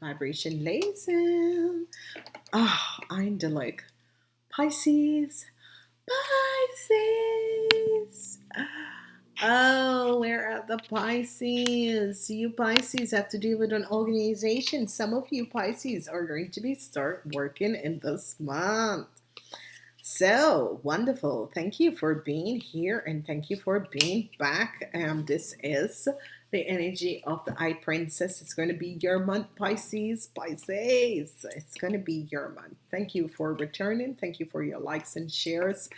vibration laser. Ah, oh, I'm the like Pisces, Pisces. Oh, where are the Pisces? You Pisces have to deal with an organization. Some of you Pisces are going to be start working in this month. So wonderful. Thank you for being here and thank you for being back. Um, this is the energy of the high priestess. It's going to be your month, Pisces. Pisces. It's going to be your month. Thank you for returning. Thank you for your likes and shares.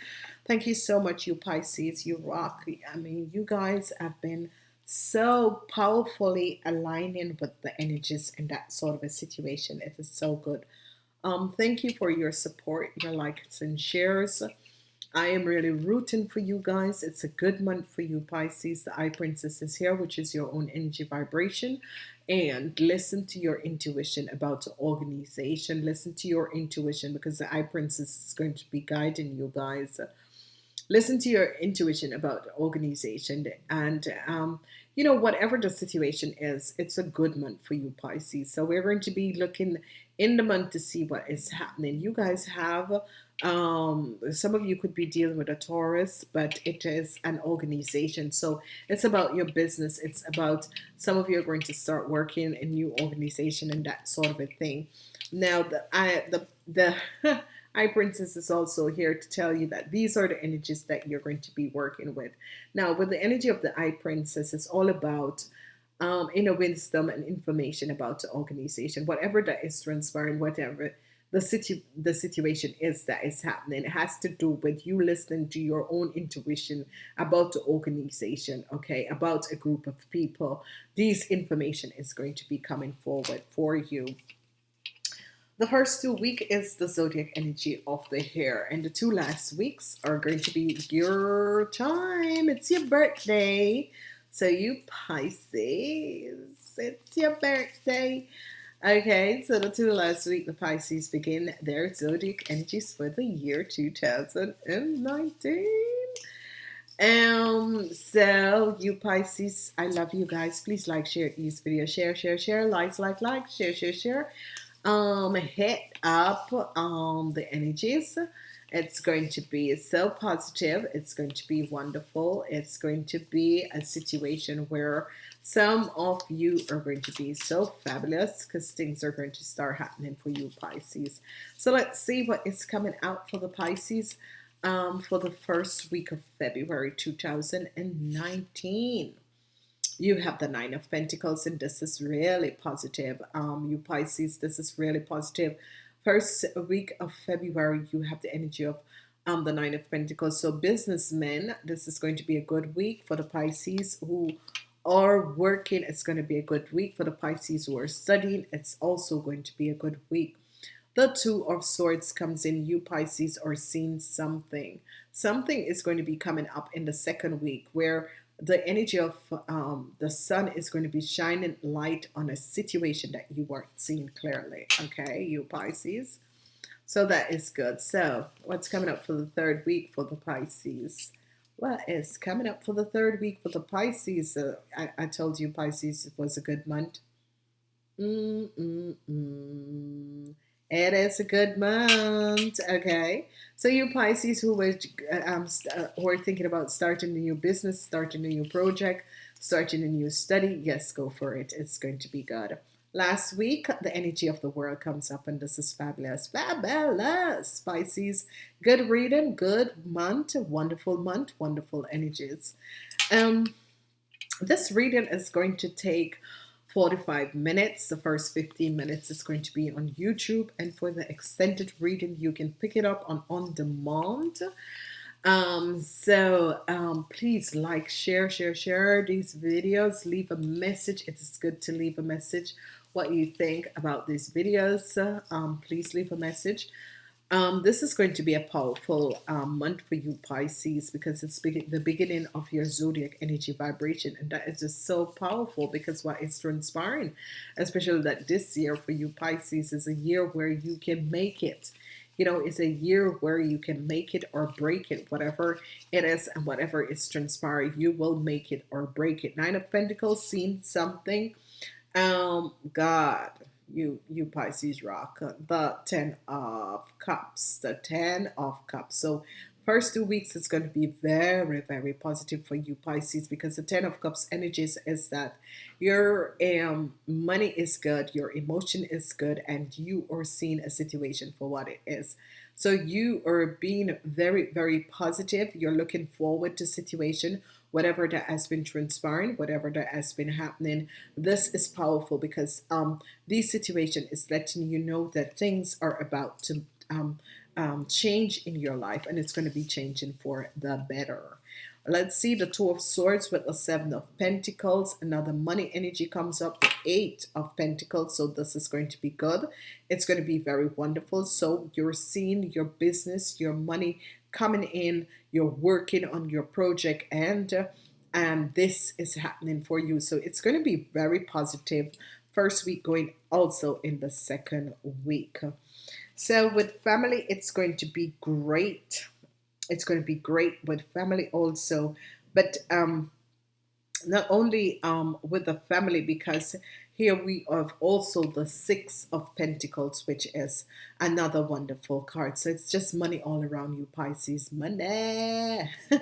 Thank you so much, you Pisces. You rock. I mean, you guys have been so powerfully aligning with the energies in that sort of a situation. It is so good. Um, thank you for your support, your likes and shares. I am really rooting for you guys. It's a good month for you, Pisces. The High Priestess is here, which is your own energy vibration. And listen to your intuition about the organization. Listen to your intuition because the High Priestess is going to be guiding you guys. Listen to your intuition about organization. And, um, you know, whatever the situation is, it's a good month for you, Pisces. So we're going to be looking in the month to see what is happening. You guys have um, some of you could be dealing with a Taurus, but it is an organization. So it's about your business. It's about some of you are going to start working in new organization and that sort of a thing. Now, the I, the the High Priestess is also here to tell you that these are the energies that you're going to be working with. Now, with the energy of the High Priestess, it's all about um, inner wisdom and information about the organization, whatever that is transpiring, whatever the situ the situation is that is happening. It has to do with you listening to your own intuition about the organization, okay, about a group of people. This information is going to be coming forward for you. The first two week is the zodiac energy of the hair, and the two last weeks are going to be your time. It's your birthday. So you Pisces, it's your birthday. Okay, so the two last week, the Pisces begin their zodiac energies for the year 2019. Um, so you Pisces, I love you guys. Please like, share these video, share, share, share, likes, like, like, share, share, share. Um, hit up um the energies. It's going to be so positive. It's going to be wonderful. It's going to be a situation where some of you are going to be so fabulous because things are going to start happening for you, Pisces. So let's see what is coming out for the Pisces um, for the first week of February 2019. You have the Nine of Pentacles, and this is really positive. Um, you Pisces, this is really positive. First week of February, you have the energy of um, the Nine of Pentacles. So businessmen, this is going to be a good week for the Pisces who are working, it's going to be a good week for the Pisces who are studying. It's also going to be a good week. The Two of Swords comes in. You Pisces are seeing something. Something is going to be coming up in the second week where the energy of um, the sun is going to be shining light on a situation that you weren't seeing clearly. Okay, you Pisces. So that is good. So what's coming up for the third week for the Pisces? What is coming up for the third week for the Pisces? Uh, I, I, told you Pisces was a good month. Mm, mm, mm. It is a good month. Okay. So you Pisces who were, um, uh, who are thinking about starting a new business, starting a new project, starting a new study, yes, go for it. It's going to be good. Last week, the energy of the world comes up, and this is fabulous. Fabulous, Pisces. Good reading, good month, wonderful month, wonderful energies. Um, this reading is going to take 45 minutes. The first 15 minutes is going to be on YouTube, and for the extended reading, you can pick it up on on demand. Um, so um, please like, share, share, share these videos. Leave a message. It is good to leave a message what you think about these videos. Um, please leave a message. Um, this is going to be a powerful um, month for you, Pisces, because it's be- the beginning of your zodiac energy vibration. And that is just so powerful because what is transpiring, especially that this year for you, Pisces, is a year where you can make it. You know, it's a year where you can make it or break it, whatever it is and whatever is transpiring, you will make it or break it. Nine of Pentacles, seen something. Um, God you you Pisces rock the 10 of cups the 10 of cups. So first two weeks it's going to be very very positive for you Pisces because the 10 of cups energies is that your um money is good your emotion is good and you are seeing a situation for what it is. So you are being very very positive. You're looking forward to situation whatever that has been transpiring, whatever that has been happening. This is powerful because um, this situation is letting you know that things are about to um, um, change in your life and it's going to be changing for the better. Let's see the Two of Swords with the Seven of Pentacles. Another money energy comes up. The Eight of Pentacles. So this is going to be good. It's going to be very wonderful. So you're seeing your business, your money coming in. You're working on your project and uh, and this is happening for you. So it's going to be very positive. First week going also in the second week. So with family, it's going to be great it's going to be great with family also but um not only um with the family because here we have also the six of pentacles which is another wonderful card. So it's just money all around you pisces. Money.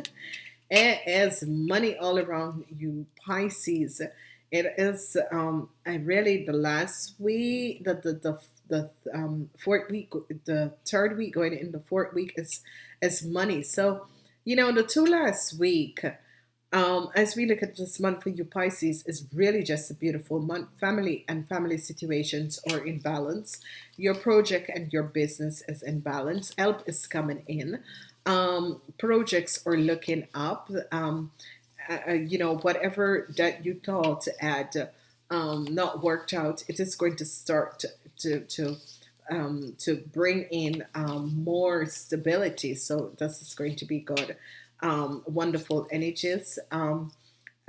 It is money all around you pisces. It is um really the last week the the, the the um, fourth week, the third week going in the fourth week is is money. So, you know, the two last week, um, as we look at this month for you Pisces, is really just a beautiful month. Family and family situations are in balance. Your project and your business is in balance. Help is coming in. Um, projects are looking up. Um, uh, uh you know, whatever that you thought had um, not worked out, it is going to start to to um, to bring in um, more stability. So this is going to be good. Um, wonderful energies. Um,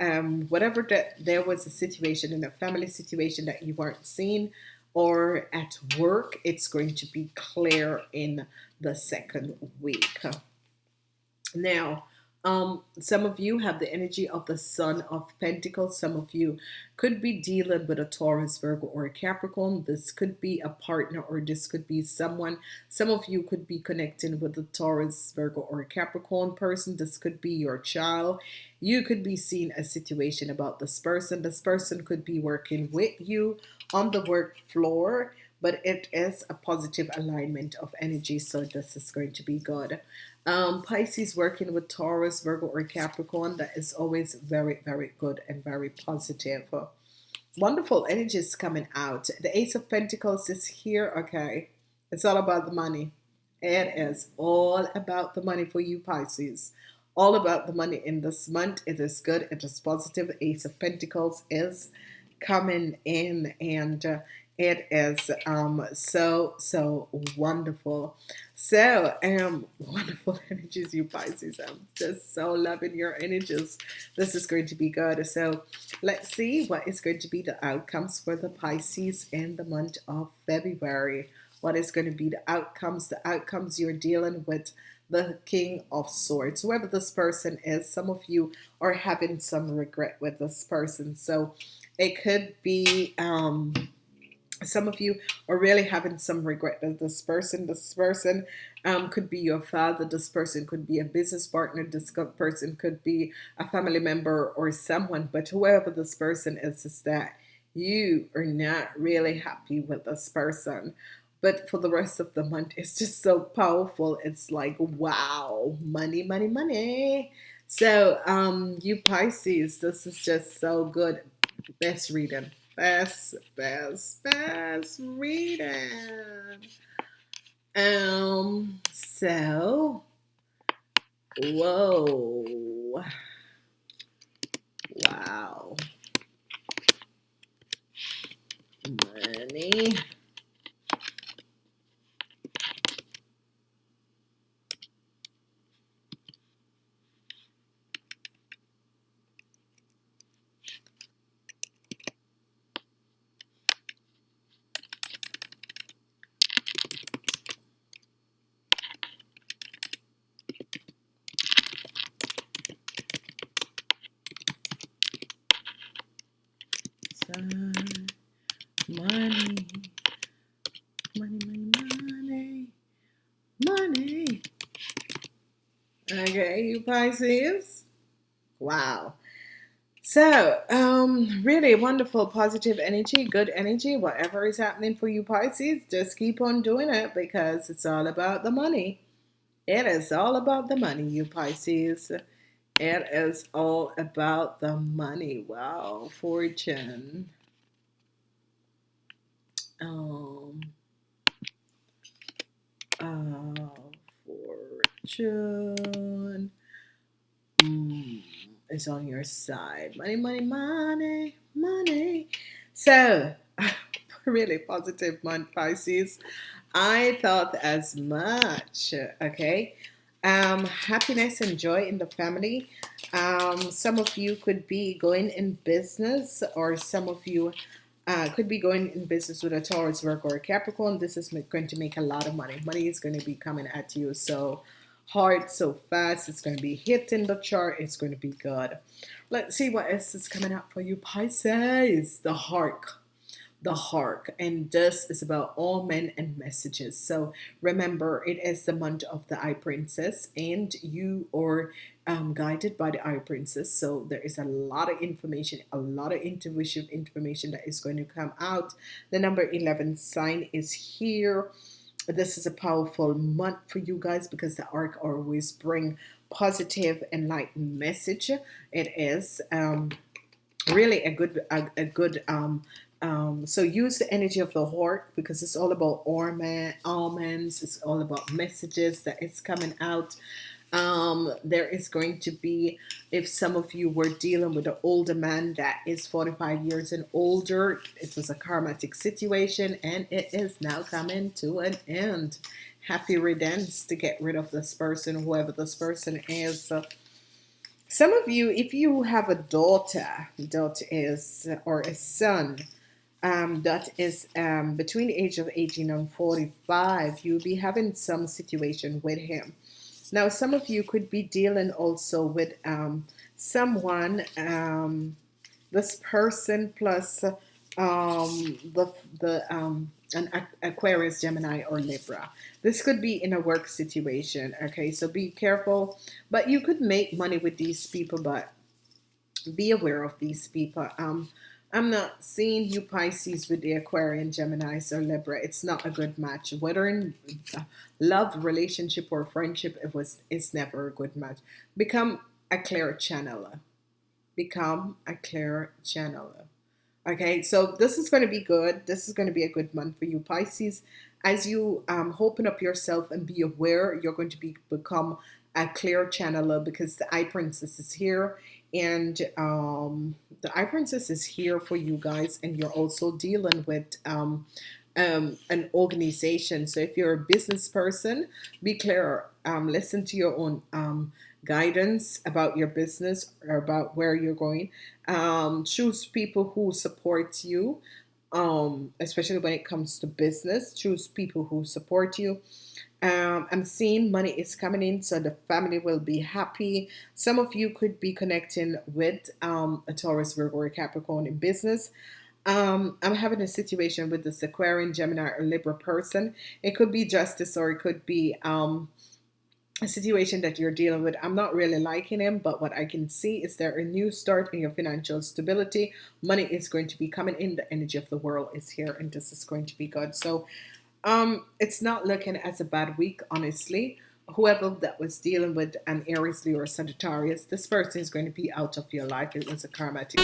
um, whatever that there was a situation in a family situation that you weren't seeing or at work, it's going to be clear in the second week. Now, um, some of you have the energy of the Sun of Pentacles. Some of you could be dealing with a Taurus, Virgo, or a Capricorn. This could be a partner or this could be someone. Some of you could be connecting with a Taurus, Virgo, or a Capricorn person. This could be your child. You could be seeing a situation about this person. This person could be working with you on the work floor but it is a positive alignment of energy so this is going to be good um, Pisces working with Taurus, Virgo, or Capricorn, that is always very, very good and very positive. Wonderful energies coming out. The Ace of Pentacles is here. Okay. It's all about the money. It is all about the money for you, Pisces. All about the money in this month. It is good. It is positive. Ace of Pentacles is coming in and uh, it is um, so, so wonderful. So, um, wonderful energies, you Pisces. I'm just so loving your energies. This is going to be good. So, let's see what is going to be the outcomes for the Pisces in the month of February. What is going to be the outcomes? The outcomes you're dealing with the King of Swords. Whoever this person is, some of you are having some regret with this person. So, it could be um, some of you are really having some regret that this person, this person um, could be your father, this person could be a business partner, this person could be a family member or someone, but whoever this person is, is that you are not really happy with this person. But for the rest of the month, it's just so powerful. It's like, wow, money, money, money. So, um, you Pisces, this is just so good. Best reading. Best, best, best reading. Um, so, whoa. Wow. Money. side. Money, money, money, money, money. Okay, you Pisces. Wow. So, um, really wonderful, positive energy, good energy. Whatever is happening for you, Pisces, just keep on doing it because it's all about the money. It is all about the money, you Pisces. It is all about the money. Wow, fortune. Um, uh, fortune mm, is on your side. Money, money, money, money. So, really positive month, Pisces. I thought as much. Okay. Um, happiness and joy in the family. Um, some of you could be going in business, or some of you uh, could be going in business with a Taurus, Virgo, or Capricorn. This is going to make a lot of money. Money is going to be coming at you so hard, so fast. It's going to be hitting the chart. It's going to be good. Let's see what else is coming up for you, Pisces. The heart the heart and this is about all men and messages so remember it is the month of the high priestess and you are um, guided by the high priestess so there is a lot of information a lot of intuitive information that is going to come out the number 11 sign is here this is a powerful month for you guys because the arc always bring positive enlightened message it is um, really a good a, a good um, um, so use the energy of the heart because it's all about almond, almonds. It's all about messages that is coming out. Um, there is going to be, if some of you were dealing with an older man that is 45 years and older, it was a karmatic situation and it is now coming to an end. Happy riddance to get rid of this person, whoever this person is. Some of you, if you have a daughter, daughter is, or a son, um, that is um, between the age of 18 and 45, you'll be having some situation with him. Now, some of you could be dealing also with um, someone, um, this person plus um, the, the um, an Aquarius, Gemini, or Libra. This could be in a work situation, okay? So be careful. But you could make money with these people, but be aware of these people. Um, I'm not seeing you Pisces with the Aquarian, Gemini, or Libra. It's not a good match. Whether in love, relationship, or friendship, it was it's never a good match. Become a clear channeler. Become a clear channeler. Okay, so this is going to be good. This is going to be a good month for you, Pisces. As you um, open up yourself and be aware, you're going to be become a clear channeler because the High Priestess is here and um, the high priestess is here for you guys and you're also dealing with um, um, an organization. So if you're a business person be clear um, listen to your own um, guidance about your business or about where you're going. Um, choose people who support you um, especially when it comes to business choose people who support you um, I'm seeing money is coming in, so the family will be happy. Some of you could be connecting with um, a Taurus, Virgo, or Capricorn in business. Um, I'm having a situation with the Aquarian, Gemini, or Libra person. It could be justice or it could be um, situation that you're dealing with. I'm not really liking him, but what I can see is there a new start in your financial stability. Money is going to be coming in. The energy of the world is here, and this is going to be good. So um, it's not looking as a bad week, honestly. Whoever that was dealing with an Aries, Leo, or Sagittarius, this person is going to be out of your life. It was a karmatic